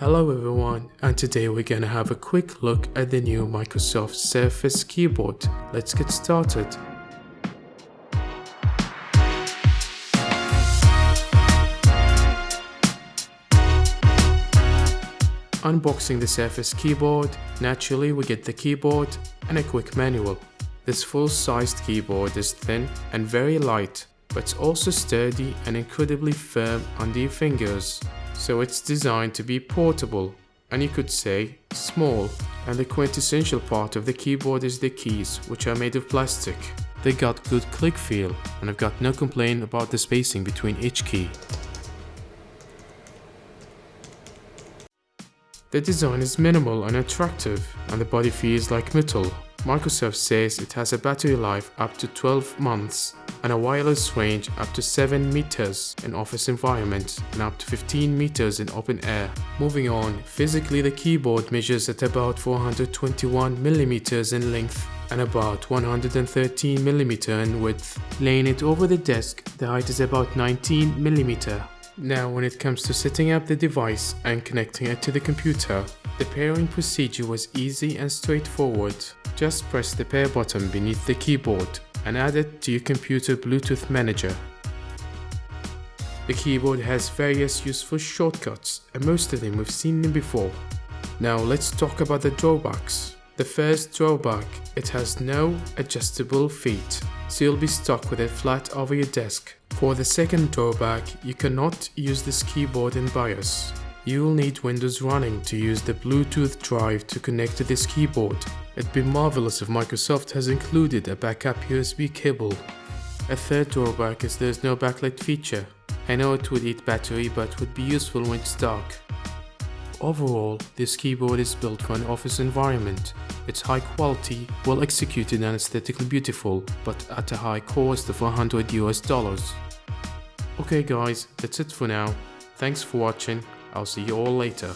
Hello everyone and today we're gonna have a quick look at the new Microsoft Surface keyboard. Let's get started. Unboxing the Surface keyboard, naturally we get the keyboard and a quick manual. This full-sized keyboard is thin and very light, but also sturdy and incredibly firm under your fingers so it's designed to be portable and you could say small. And the quintessential part of the keyboard is the keys, which are made of plastic. They got good click feel and I've got no complaint about the spacing between each key. The design is minimal and attractive and the body feels like metal. Microsoft says it has a battery life up to 12 months and a wireless range up to 7 meters in office environments and up to 15 meters in open air. Moving on, physically the keyboard measures at about 421 millimeters in length and about 113 millimeter in width. Laying it over the desk, the height is about 19 millimeter. Now when it comes to setting up the device and connecting it to the computer, the pairing procedure was easy and straightforward. Just press the pair button beneath the keyboard and add it to your computer Bluetooth manager. The keyboard has various useful shortcuts and most of them we've seen them before. Now let's talk about the drawbacks. The first drawback, it has no adjustable feet, so you'll be stuck with it flat over your desk. For the second drawback, you cannot use this keyboard in BIOS. You will need Windows running to use the Bluetooth drive to connect to this keyboard. It'd be marvelous if Microsoft has included a backup USB cable. A third drawback is there's no backlight feature. I know it would eat battery but would be useful when it's dark. Overall, this keyboard is built for an office environment. It's high quality, well executed and aesthetically beautiful, but at a high cost of 100 US dollars. Okay guys, that's it for now. Thanks for watching, I'll see you all later.